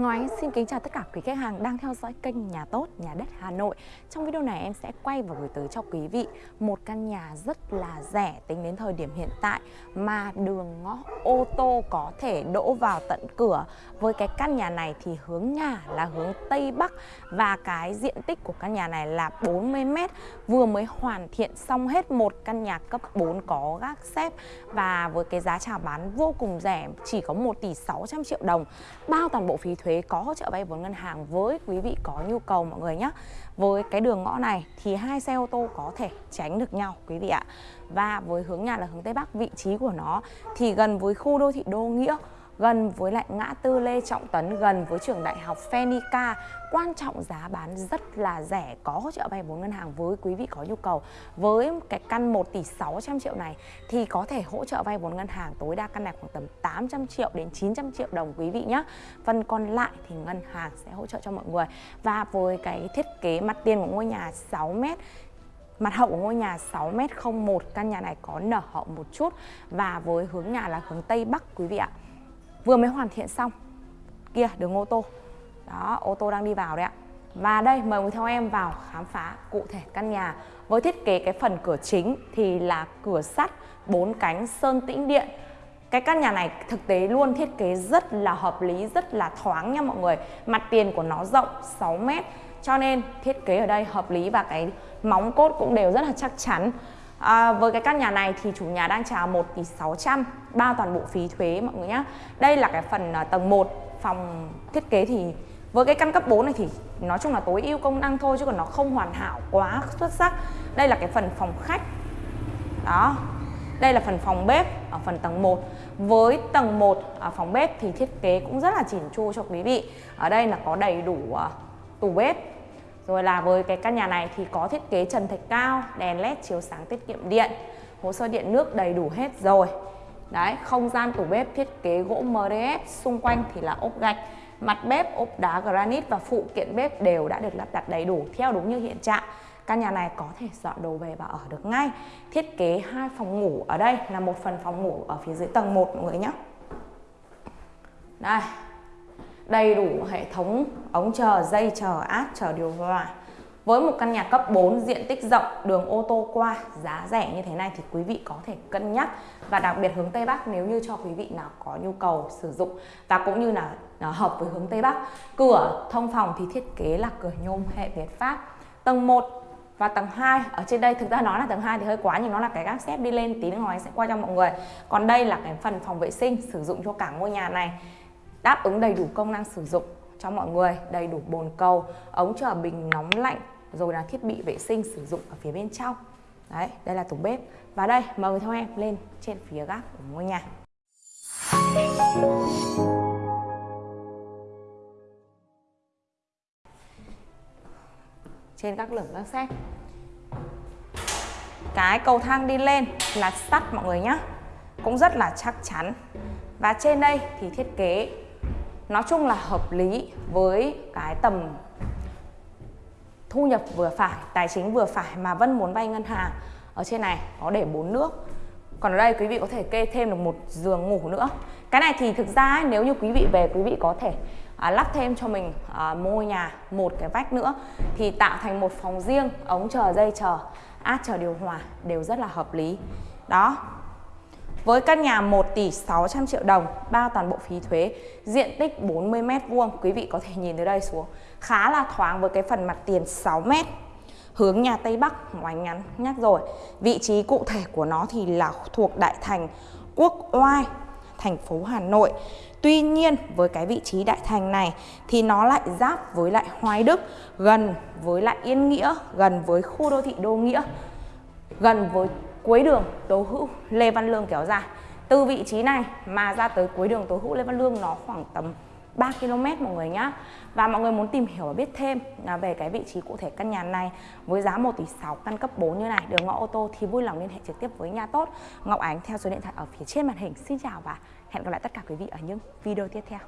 Ngọc xin kính chào tất cả quý khách hàng đang theo dõi kênh Nhà Tốt, Nhà Đất Hà Nội. Trong video này em sẽ quay và gửi tới cho quý vị một căn nhà rất là rẻ tính đến thời điểm hiện tại mà đường ngõ ô tô có thể đỗ vào tận cửa. Với cái căn nhà này thì hướng nhà là hướng Tây Bắc và cái diện tích của căn nhà này là 40 m vừa mới hoàn thiện xong hết một căn nhà cấp 4 có gác xếp và với cái giá chào bán vô cùng rẻ chỉ có 1 tỷ 600 triệu đồng bao toàn bộ phí thuế có hỗ trợ vay vốn ngân hàng với quý vị có nhu cầu mọi người nhé với cái đường ngõ này thì hai xe ô tô có thể tránh được nhau, quý vị ạ. Và với hướng nhà là hướng Tây Bắc, vị trí của nó thì gần với khu đô thị Đô Nghĩa gần với lại ngã tư Lê Trọng Tấn, gần với trường đại học Fenica. Quan trọng giá bán rất là rẻ, có hỗ trợ vay vốn ngân hàng với quý vị có nhu cầu. Với cái căn 1 tỷ 600 triệu này thì có thể hỗ trợ vay vốn ngân hàng tối đa căn này khoảng tầm 800 triệu đến 900 triệu đồng quý vị nhé. Phần còn lại thì ngân hàng sẽ hỗ trợ cho mọi người. Và với cái thiết kế mặt tiền của ngôi nhà 6 mét Mặt hậu của ngôi nhà 6m01 Căn nhà này có nở hậu một chút Và với hướng nhà là hướng Tây Bắc quý vị ạ vừa mới hoàn thiện xong. Kia, đường ô tô. Đó, ô tô đang đi vào đấy ạ. Và đây, mời quý theo em vào khám phá cụ thể căn nhà. Với thiết kế cái phần cửa chính thì là cửa sắt, bốn cánh sơn tĩnh điện. Cái căn nhà này thực tế luôn thiết kế rất là hợp lý, rất là thoáng nha mọi người. Mặt tiền của nó rộng 6 mét. Cho nên thiết kế ở đây hợp lý và cái móng cốt cũng đều rất là chắc chắn. À, với cái căn nhà này thì chủ nhà đang chào 1 tỷ 600 bao toàn bộ phí thuế mọi người nhé Đây là cái phần uh, tầng 1 phòng thiết kế thì với cái căn cấp 4 này thì nói chung là tối ưu công năng thôi chứ còn nó không hoàn hảo quá xuất sắc. Đây là cái phần phòng khách. Đó Đây là phần phòng bếp ở phần tầng 1 Với tầng 1 ở à, phòng bếp thì thiết kế cũng rất là chỉn chu cho quý vị. Ở đây là có đầy đủ uh, tủ bếp rồi là với cái căn nhà này thì có thiết kế trần thạch cao, đèn led chiếu sáng tiết kiệm điện, hồ sơ điện nước đầy đủ hết rồi. Đấy, không gian tủ bếp thiết kế gỗ MDF, xung quanh thì là ốp gạch, mặt bếp ốp đá granite và phụ kiện bếp đều đã được lắp đặt đầy đủ theo đúng như hiện trạng. Căn nhà này có thể dọn đồ về và ở được ngay. Thiết kế hai phòng ngủ ở đây là một phần phòng ngủ ở phía dưới tầng 1 mọi người nhé. Đây, đầy đủ hệ thống ống chờ, dây chờ, áp chờ điều hòa. Với một căn nhà cấp 4 diện tích rộng, đường ô tô qua, giá rẻ như thế này thì quý vị có thể cân nhắc và đặc biệt hướng Tây Bắc nếu như cho quý vị nào có nhu cầu sử dụng và cũng như là à, hợp với hướng Tây Bắc. Cửa thông phòng thì thiết kế là cửa nhôm hệ Việt Pháp. Tầng 1 và tầng 2 ở trên đây thực ra nói là tầng 2 thì hơi quá nhưng nó là cái gác xếp đi lên tí nữa anh sẽ qua cho mọi người. Còn đây là cái phần phòng vệ sinh sử dụng cho cả ngôi nhà này đáp ứng đầy đủ công năng sử dụng cho mọi người, đầy đủ bồn cầu, ống trở bình nóng lạnh, rồi là thiết bị vệ sinh sử dụng ở phía bên trong. Đấy, đây là tủ bếp. Và đây, mời người theo em lên trên phía gác của ngôi nhà. Trên các lửng các xếp. Cái cầu thang đi lên là sắt, mọi người nhé cũng rất là chắc chắn. Và trên đây thì thiết kế nói chung là hợp lý với cái tầm thu nhập vừa phải, tài chính vừa phải mà Vân muốn vay ngân hàng. Ở trên này có để bốn nước. Còn ở đây quý vị có thể kê thêm được một giường ngủ nữa. Cái này thì thực ra ấy, nếu như quý vị về quý vị có thể à, lắp thêm cho mình à, môi nhà một cái vách nữa thì tạo thành một phòng riêng, ống chờ, dây chờ, át chờ điều hòa đều rất là hợp lý. Đó, với căn nhà 1 tỷ 600 triệu đồng, bao toàn bộ phí thuế, diện tích 40 m vuông, quý vị có thể nhìn từ đây xuống. Khá là thoáng với cái phần mặt tiền 6 m. Hướng nhà Tây Bắc, ngoài ngắn nhắc rồi. Vị trí cụ thể của nó thì là thuộc đại thành Quốc Oai, thành phố Hà Nội. Tuy nhiên với cái vị trí đại thành này thì nó lại giáp với lại Hoài Đức, gần với lại Yên Nghĩa, gần với khu đô thị Đô Nghĩa, gần với cuối đường, Tố Hữu, Lê Văn Lương kéo dài. Từ vị trí này mà ra tới cuối đường, Tố Hữu, Lê Văn Lương, nó khoảng tầm 3 km mọi người nhá. Và mọi người muốn tìm hiểu và biết thêm à, về cái vị trí cụ thể căn nhà này với giá 1 tỷ 6 căn cấp 4 như này, đường ngõ ô tô thì vui lòng liên hệ trực tiếp với nhà tốt. Ngọc Ánh theo số điện thoại ở phía trên màn hình. Xin chào và hẹn gặp lại tất cả quý vị ở những video tiếp theo.